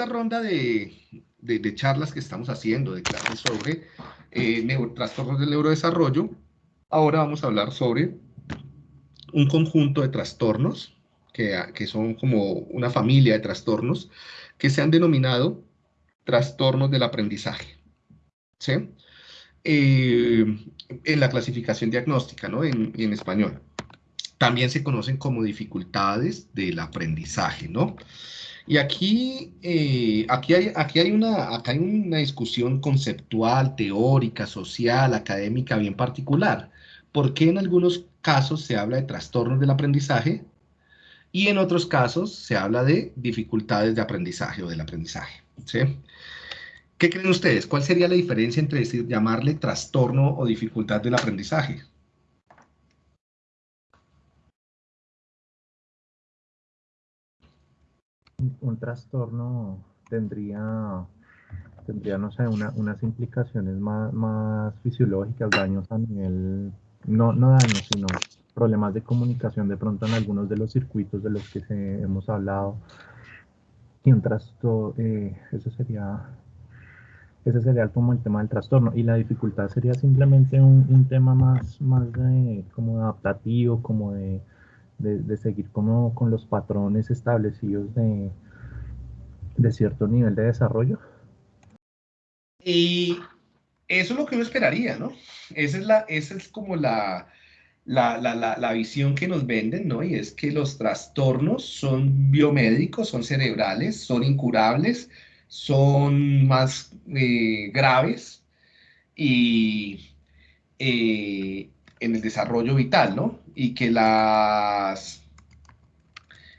esta ronda de, charlas que estamos haciendo, de clases sobre eh, trastornos del neurodesarrollo, ahora vamos a hablar sobre un conjunto de trastornos, que, que son como una familia de trastornos, que se han denominado trastornos del aprendizaje. ¿sí? Eh, en la clasificación diagnóstica, ¿no? En, en, español. También se conocen como dificultades del aprendizaje, ¿no? Y aquí, eh, aquí, hay, aquí, hay una, acá hay una discusión conceptual, teórica, social, académica bien particular. ¿Por qué en algunos casos se habla de trastornos del aprendizaje y en otros casos se habla de dificultades de aprendizaje o del aprendizaje? ¿Qué creen ustedes? ¿Cuál sería la diferencia entre decir, llamarle trastorno o dificultad del aprendizaje? Un trastorno tendría, tendría no sé, unas implicaciones más, fisiológicas, daños a nivel, no, no daños, sino problemas de comunicación de pronto en algunos de los circuitos de los que hemos hablado. Y un trastorno, eh, eso sería ese sería como el tema del trastorno. Y la dificultad sería simplemente un, tema más, más de, como adaptativo, como de, seguir como con los patrones establecidos de, de cierto nivel de desarrollo. Y eso es lo que uno esperaría, ¿no? Esa es, la, esa es como la, la, la, la, visión que nos venden, ¿no? Y es que los trastornos son biomédicos, son cerebrales, son incurables, son más eh, graves y eh, en el desarrollo vital, ¿no? Y que las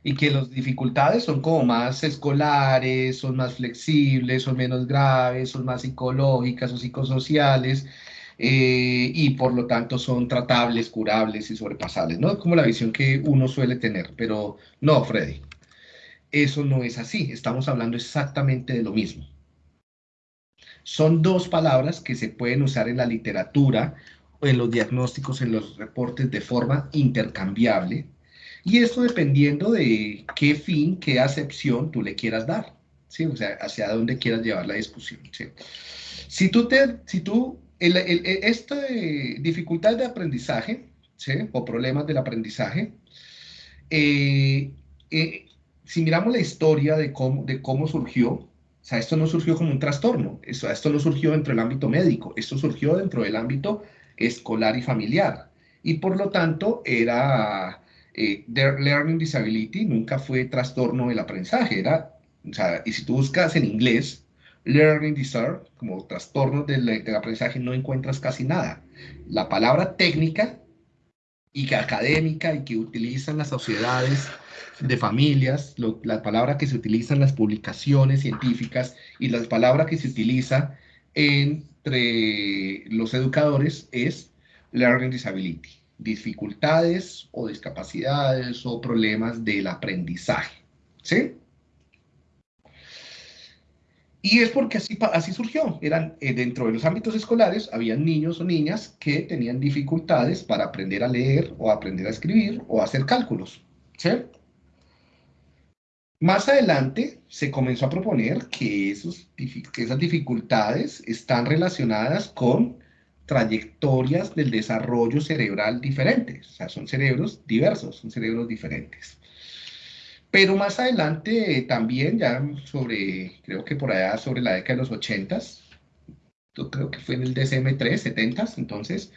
y que las dificultades son como más escolares, son más flexibles, son menos graves, son más psicológicas o psicosociales, eh, y por lo tanto son tratables, curables y sobrepasables, ¿no? Como la visión que uno suele tener, pero no, Freddy. Eso no es así, estamos hablando exactamente de lo mismo. Son dos palabras que se pueden usar en la literatura, en los diagnósticos, en los reportes de forma intercambiable, y esto dependiendo de qué fin, qué acepción tú le quieras dar, ¿sí? O sea, hacia dónde quieras llevar la discusión, Si tú, te, si tú esta dificultad de aprendizaje, ¿sí? O problemas del aprendizaje, eh, eh, si miramos la historia de cómo, de cómo surgió, o sea, esto no surgió como un trastorno, esto, esto no surgió dentro del ámbito médico, esto surgió dentro del ámbito escolar y familiar. Y por lo tanto, era eh, Learning Disability, nunca fue trastorno del aprendizaje, era, o sea, y si tú buscas en inglés, Learning Disorder, como trastorno del, aprendizaje, no encuentras casi nada. La palabra técnica y que académica y que utilizan las sociedades de familias, la palabra que se utiliza en las publicaciones científicas y la palabra que se utiliza entre los educadores es learning disability, dificultades o discapacidades o problemas del aprendizaje. ¿Sí? Y es porque así, así surgió. Eran, eh, dentro de los ámbitos escolares, había niños o niñas que tenían dificultades para aprender a leer o aprender a escribir o hacer cálculos. ¿sí? Más adelante se comenzó a proponer que, esos, esas dificultades están relacionadas con trayectorias del desarrollo cerebral diferentes. O sea, son cerebros diversos, son cerebros diferentes. Pero más adelante también, ya sobre, creo que por allá sobre la década de los 80, yo creo que fue en el DSM-3, 70, entonces,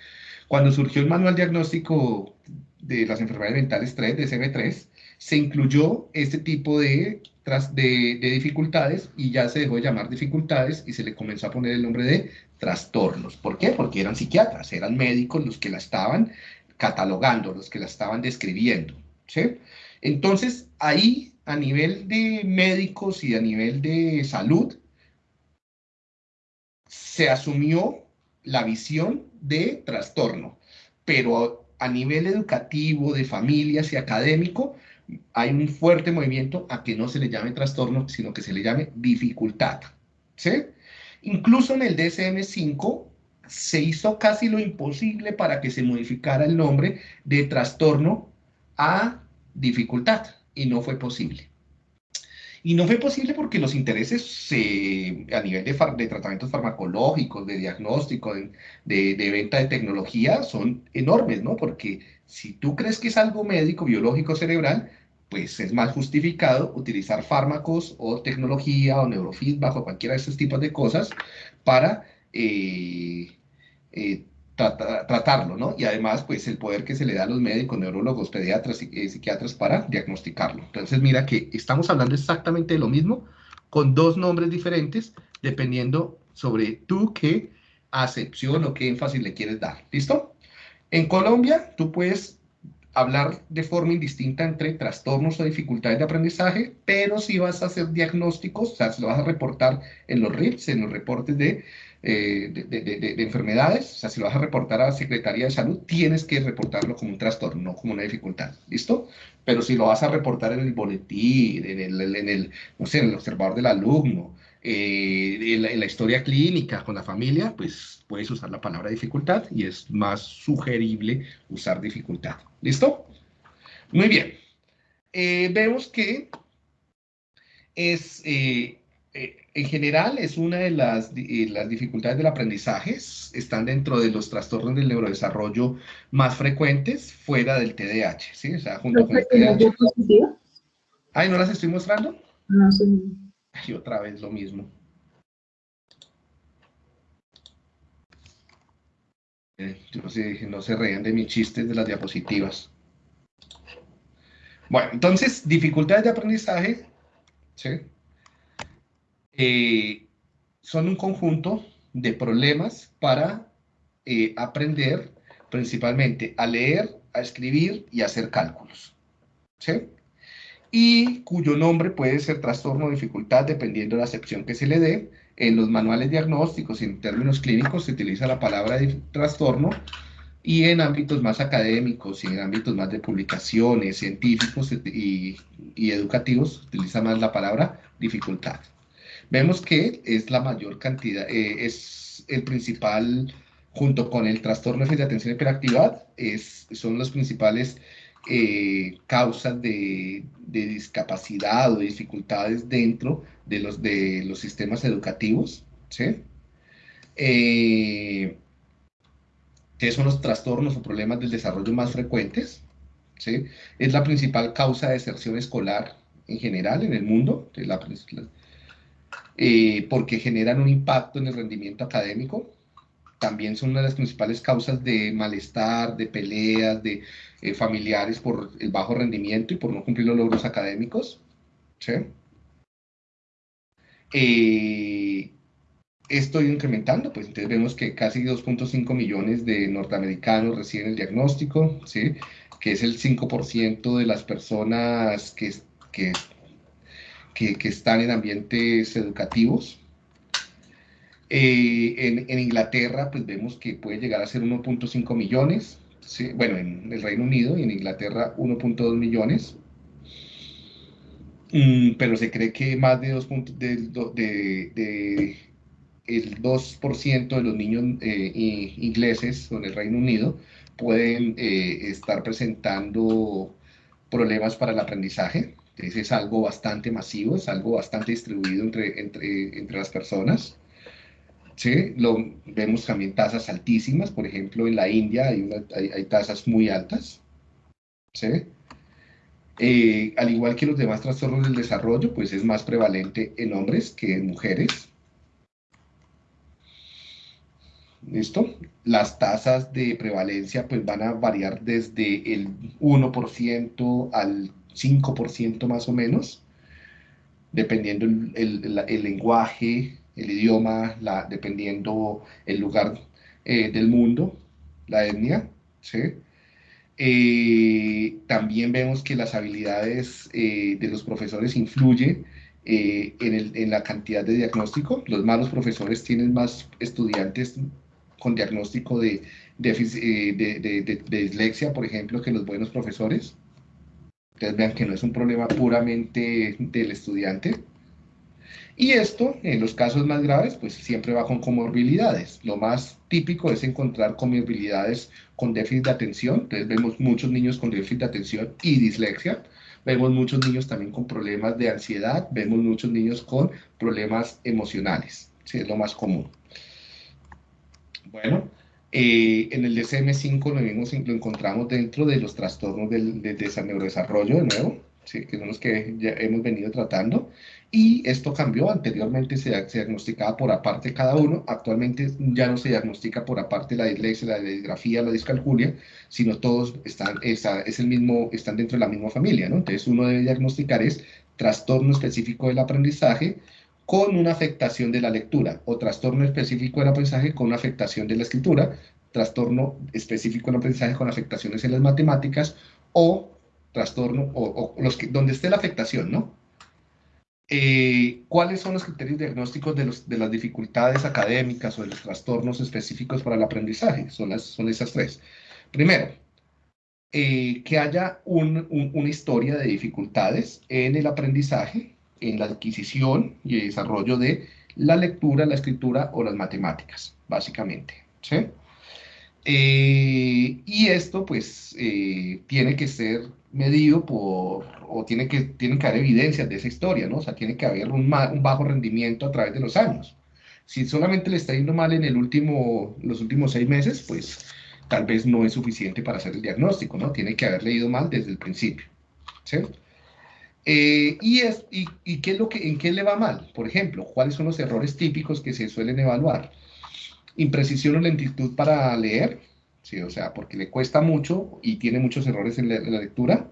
cuando surgió el manual diagnóstico de las enfermedades mentales 3, DSM-3, se incluyó este tipo de, de, de, dificultades y ya se dejó de llamar dificultades y se le comenzó a poner el nombre de trastornos. ¿Por qué? Porque eran psiquiatras, eran médicos los que la estaban catalogando, los que la estaban describiendo. ¿sí? Entonces, ahí, a nivel de médicos y a nivel de salud, se asumió la visión de trastorno, pero a nivel educativo, de familias y académico, hay un fuerte movimiento a que no se le llame trastorno, sino que se le llame dificultad. ¿sí? Incluso en el DSM-5 se hizo casi lo imposible para que se modificara el nombre de trastorno a dificultad y no fue posible. Y no fue posible porque los intereses a nivel de, tratamientos farmacológicos, de diagnóstico, de, de, venta de tecnología son enormes, ¿no? Porque si tú crees que es algo médico, biológico, cerebral, pues es más justificado utilizar fármacos o tecnología o neurofeedback o cualquiera de esos tipos de cosas para eh, eh, tratarlo, ¿no? Y además, pues el poder que se le da a los médicos, neurólogos, pediatras y eh, psiquiatras para diagnosticarlo. Entonces, mira que estamos hablando exactamente de lo mismo, con dos nombres diferentes, dependiendo sobre tú qué acepción o qué énfasis le quieres dar. ¿Listo? En Colombia, tú puedes hablar de forma indistinta entre trastornos o dificultades de aprendizaje, pero si vas a hacer diagnósticos, o sea, si lo vas a reportar en los RIPS, en los reportes de eh, de, enfermedades, o sea, si lo vas a reportar a la Secretaría de Salud, tienes que reportarlo como un trastorno, no como una dificultad, ¿listo? Pero si lo vas a reportar en el boletín, en el, en el no sé, en el observador del alumno, eh, en, la, historia clínica con la familia, pues puedes usar la palabra dificultad y es más sugerible usar dificultad, ¿listo? Muy bien. Eh, vemos que es en general es una de las, eh, las, dificultades del aprendizaje, están dentro de los trastornos del neurodesarrollo más frecuentes fuera del TDAH, ¿sí? O sea, junto con el TDAH. Ay, ¿no las estoy mostrando? No, sí. Y otra vez lo mismo. Eh, no, se, no se reían de mis chistes de las diapositivas. Bueno, entonces, dificultades de aprendizaje, ¿sí? Eh, son un conjunto de problemas para eh, aprender principalmente a leer, a escribir y a hacer cálculos. ¿sí? Y cuyo nombre puede ser trastorno o dificultad dependiendo de la acepción que se le dé. En los manuales diagnósticos y en términos clínicos se utiliza la palabra trastorno y en ámbitos más académicos y en ámbitos más de publicaciones científicos y, educativos utiliza más la palabra dificultad. Vemos que es la mayor cantidad, eh, es el principal, junto con el trastorno de atención y hiperactividad, es, son las principales eh, causas de, discapacidad o de dificultades dentro de los, de los sistemas educativos. ¿sí? Eh, ¿Qué son los trastornos o problemas del desarrollo más frecuentes? ¿sí? Es la principal causa de deserción escolar en general en el mundo, la, eh, porque generan un impacto en el rendimiento académico. También son una de las principales causas de malestar, de peleas, de eh, familiares por el bajo rendimiento y por no cumplir los logros académicos. ¿sí? Eh, esto incrementando, pues entonces vemos que casi 2.5 millones de norteamericanos reciben el diagnóstico, ¿sí? que es el 5% de las personas que, que que, están en ambientes educativos. Eh, en, Inglaterra, pues vemos que puede llegar a ser 1.5 millones, bueno, en el Reino Unido y en Inglaterra 1.2 millones, mm, pero se cree que más de, 2 de, de, el 2% de los niños eh, ingleses en el Reino Unido pueden eh, estar presentando problemas para el aprendizaje. Entonces es algo bastante masivo, es algo bastante distribuido entre, entre, entre las personas. ¿Sí? Lo, vemos también tasas altísimas, por ejemplo, en la India hay, hay, tasas muy altas. ¿sí? Eh, al igual que los demás trastornos del desarrollo, pues es más prevalente en hombres que en mujeres. ¿Listo? Las tasas de prevalencia pues van a variar desde el 1% al 5% más o menos, dependiendo el, lenguaje, el idioma, dependiendo el lugar eh, del mundo, la etnia, ¿sí? Eh, también vemos que las habilidades eh, de los profesores influyen en, la cantidad de diagnóstico. Los malos profesores tienen más estudiantes con diagnóstico de dislexia, por ejemplo, que los buenos profesores. Ustedes vean que no es un problema puramente del estudiante. Y esto, en los casos más graves, pues siempre va con comorbilidades. Lo más típico es encontrar comorbilidades con déficit de atención. Entonces vemos muchos niños con déficit de atención y dislexia, vemos muchos niños también con problemas de ansiedad, vemos muchos niños con problemas emocionales, ¿sí? es lo más común. Bueno, eh, en el DCM5 lo, lo encontramos dentro de los trastornos del, del, neurodesarrollo, de nuevo, ¿sí? que son los que ya hemos venido tratando, y esto cambió, anteriormente se, diagnosticaba por aparte cada uno, actualmente ya no se diagnostica por aparte la dislexia, la disgrafía, la discalculia, sino todos están, es, el mismo, están dentro de la misma familia, ¿no? Entonces uno debe diagnosticar es trastorno específico del aprendizaje con una afectación de la lectura, o trastorno específico del aprendizaje con una afectación de la escritura, trastorno específico del aprendizaje con afectaciones en las matemáticas, o trastorno, o, los que, donde esté la afectación, ¿no? Eh, ¿Cuáles son los criterios diagnósticos de, los, de, las dificultades académicas o de los trastornos específicos para el aprendizaje? Son, las, son esas tres. Primero, eh, que haya un, una historia de dificultades en el aprendizaje, en la adquisición y desarrollo de la lectura, la escritura o las matemáticas, básicamente. ¿sí? Eh, y esto, pues, tiene que ser medido por, o tiene que, tienen que haber evidencias de esa historia, ¿no? O sea, tiene que haber un, un, bajo rendimiento a través de los años. Si solamente le está yendo mal en el último, los últimos seis meses, pues tal vez no es suficiente para hacer el diagnóstico, ¿no? Tiene que haber leído mal desde el principio, ¿sí? Eh, y, es, y, y, qué es lo que, en qué le va mal? Por ejemplo, ¿cuáles son los errores típicos que se suelen evaluar? Imprecisión o lentitud para leer, ¿sí? O sea, porque le cuesta mucho y tiene muchos errores en la, lectura,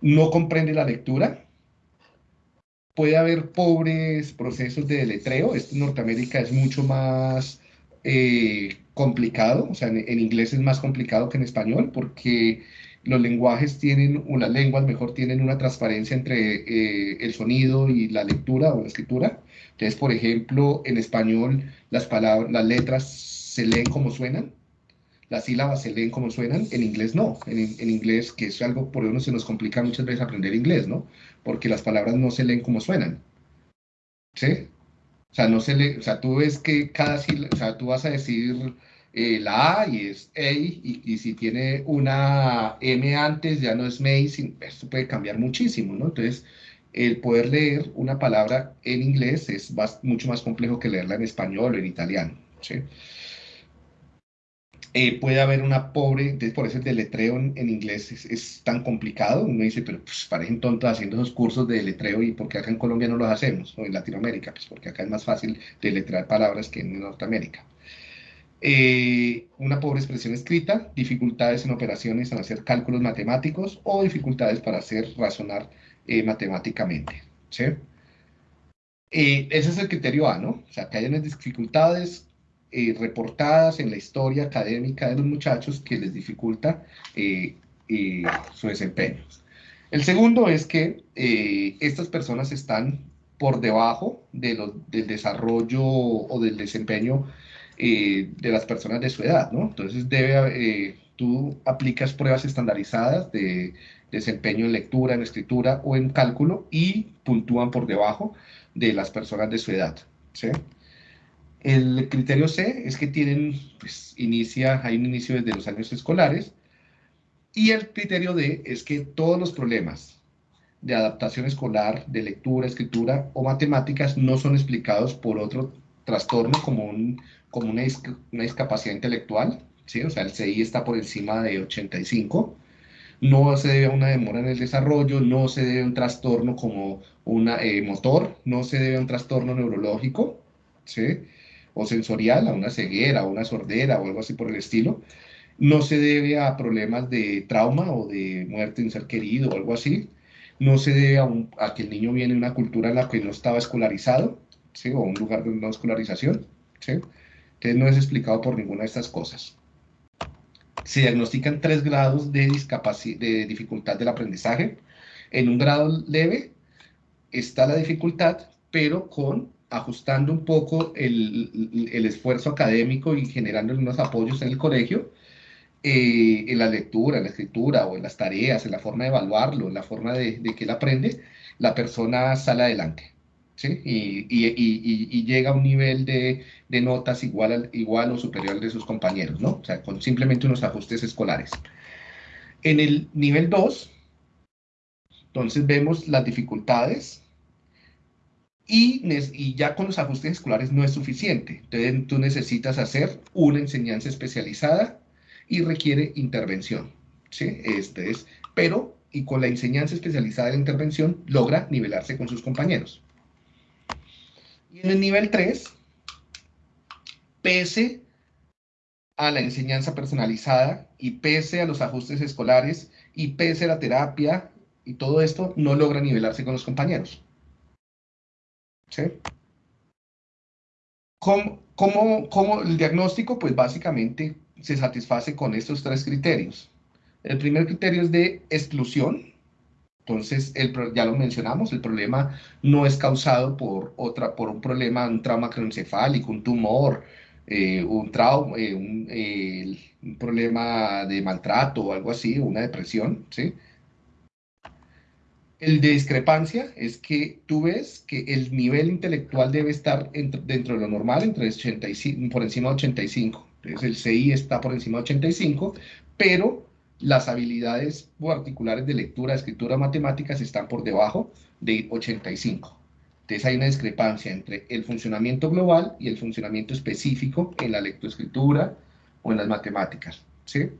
no comprende la lectura, puede haber pobres procesos de deletreo, esto en Norteamérica es mucho más eh, complicado, o sea, en, inglés es más complicado que en español, porque los lenguajes tienen, o las lenguas mejor tienen una transparencia entre eh, el sonido y la lectura o la escritura. Entonces, por ejemplo, en español las palabras, las letras se leen como suenan, las sílabas se leen como suenan, en inglés no. En, inglés, que es algo por eso se nos complica muchas veces aprender inglés, ¿no? Porque las palabras no se leen como suenan. ¿Sí? O sea, no se lee, o sea, tú ves que cada sílaba, o sea, tú vas a decir eh, la A y es A, y, si tiene una M antes ya no es May, esto puede cambiar muchísimo, ¿no? Entonces, el poder leer una palabra en inglés es mucho más complejo que leerla en español o en italiano, ¿sí? Eh, puede haber una pobre, por eso el deletreo en, en inglés es, tan complicado, uno dice, pero pues parecen tontos haciendo esos cursos de deletreo y porque acá en Colombia no los hacemos, o en Latinoamérica, pues porque acá es más fácil deletrear palabras que en Norteamérica. Eh, una pobre expresión escrita, dificultades en operaciones en hacer cálculos matemáticos o dificultades para hacer razonar eh, matemáticamente. ¿sí? ese es el criterio A, ¿no? O sea, que hayan dificultades eh, reportadas en la historia académica de los muchachos que les dificulta eh, eh, su desempeño. El segundo es que estas personas están por debajo de del desarrollo o del desempeño de las personas de su edad, ¿no? Entonces debe, tú aplicas pruebas estandarizadas de desempeño en lectura, en escritura o en cálculo y puntúan por debajo de las personas de su edad, ¿sí? El criterio C es que tienen, pues, inicia, hay un inicio desde los años escolares. Y el criterio D es que todos los problemas de adaptación escolar, de lectura, escritura o matemáticas no son explicados por otro trastorno como, un, como una, una discapacidad intelectual, ¿sí? O sea, el CI está por encima de 85. No se debe a una demora en el desarrollo, no se debe a un trastorno como un eh, motor, no se debe a un trastorno neurológico, ¿sí? o sensorial, a una ceguera, a una sordera o algo así por el estilo, no se debe a problemas de trauma o de muerte de un ser querido o algo así, no se debe a, que el niño viene de una cultura en la que no estaba escolarizado, ¿sí? o un lugar de no escolarización, ¿sí? Entonces no es explicado por ninguna de estas cosas. Se diagnostican tres grados de, de dificultad del aprendizaje. En un grado leve está la dificultad, pero con ajustando un poco el, esfuerzo académico y generando unos apoyos en el colegio, eh, en la lectura, en la escritura o en las tareas, en la forma de evaluarlo, en la forma de, que él aprende, la persona sale adelante. ¿Sí? Y, llega a un nivel de, notas igual, igual o superior de sus compañeros, ¿no? O sea, con simplemente unos ajustes escolares. En el nivel 2, Entonces vemos las dificultades y, y, ya con los ajustes escolares no es suficiente. Entonces tú necesitas hacer una enseñanza especializada y requiere intervención. ¿sí? Este es, pero, y con la enseñanza especializada de la intervención, logra nivelarse con sus compañeros. Y en el nivel 3, pese a la enseñanza personalizada y pese a los ajustes escolares y pese a la terapia y todo esto, no logra nivelarse con los compañeros. ¿Sí? ¿Cómo, cómo, el diagnóstico? Pues básicamente se satisface con estos tres criterios. El primer criterio es de exclusión. Entonces, el, ya lo mencionamos, el problema no es causado por, otra, por un problema, un trauma cronoencefálico, un tumor, eh, un trauma, eh, un, problema de maltrato o algo así, una depresión, ¿sí? El de discrepancia es que tú ves que el nivel intelectual debe estar dentro de lo normal, entre 85, por encima de 85. Entonces el CI está por encima de 85, pero las habilidades particulares de lectura, escritura, matemáticas están por debajo de 85. Entonces hay una discrepancia entre el funcionamiento global y el funcionamiento específico en la lectoescritura o en las matemáticas. ¿sí?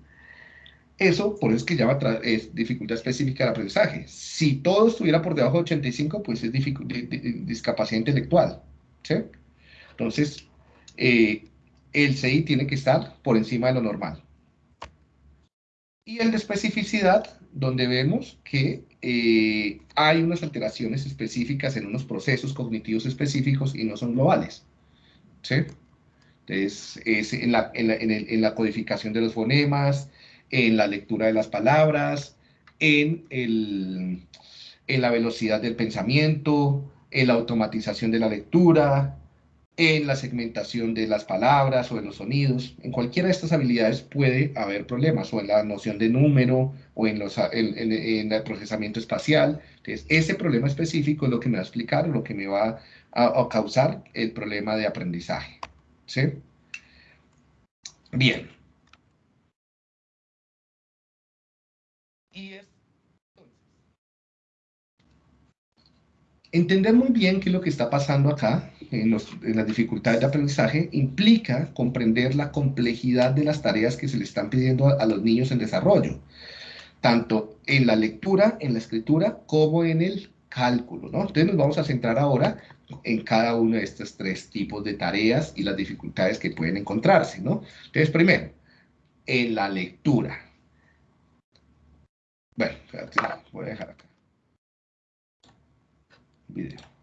Eso, por eso es que llama es dificultad específica del aprendizaje. Si todo estuviera por debajo de 85, pues es discapacidad intelectual. ¿sí? Entonces, eh, el CI tiene que estar por encima de lo normal. Y el de especificidad, donde vemos que eh, hay unas alteraciones específicas en unos procesos cognitivos específicos y no son globales. ¿sí? Entonces, es en la, en la codificación de los fonemas, en la lectura de las palabras, en, el, en la velocidad del pensamiento, en la automatización de la lectura, en la segmentación de las palabras o de los sonidos. En cualquiera de estas habilidades puede haber problemas, o en la noción de número, o en, los, en, el procesamiento espacial. Entonces, ese problema específico es lo que me va a explicar, lo que me va a, causar el problema de aprendizaje. ¿Sí? Bien. Entender muy bien qué es lo que está pasando acá, en, las dificultades de aprendizaje, implica comprender la complejidad de las tareas que se le están pidiendo a, los niños en desarrollo, tanto en la lectura, en la escritura, como en el cálculo. Entonces nos vamos a centrar ahora en cada uno de estos tres tipos de tareas y las dificultades que pueden encontrarse, ¿no? Entonces, primero, en la lectura. Bueno, voy a dejar acá. Video.